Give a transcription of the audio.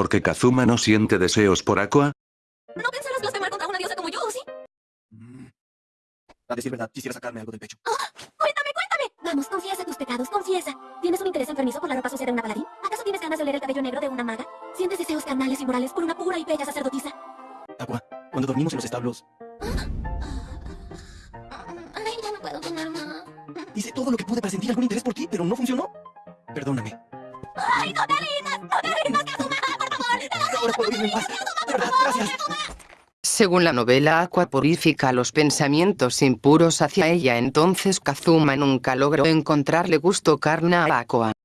porque Kazuma no siente deseos por Aqua? ¿No pensarás blasfemar contra una diosa como yo, sí? Mm. A decir verdad, quisiera sacarme algo del pecho. Cuéntame, cuéntame. Vamos, confiesa tus pecados, confiesa. ¿Tienes un interés enfermizo por la ropa sucia de una paladín? ¿Acaso tienes ganas de oler el cabello negro de una maga? ¿Sientes deseos carnales y morales por una pura y bella sacerdotisa? Aqua, cuando dormimos en los establos, Ay, ya no puedo tomar más. hice todo lo que pude para sentir algún interés por ti, pero no funcionó. Perdóname. ¡Ay, no te rindas! ¡No te rindas! ¡Por! Según la novela Aqua purifica los pensamientos impuros hacia ella entonces Kazuma nunca logró encontrarle gusto carna a Aqua.